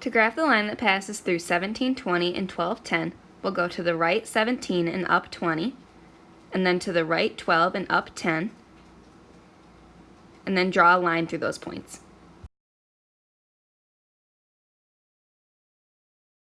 To graph the line that passes through 1720 and 1210, we'll go to the right 17 and up 20, and then to the right 12 and up 10, and then draw a line through those points.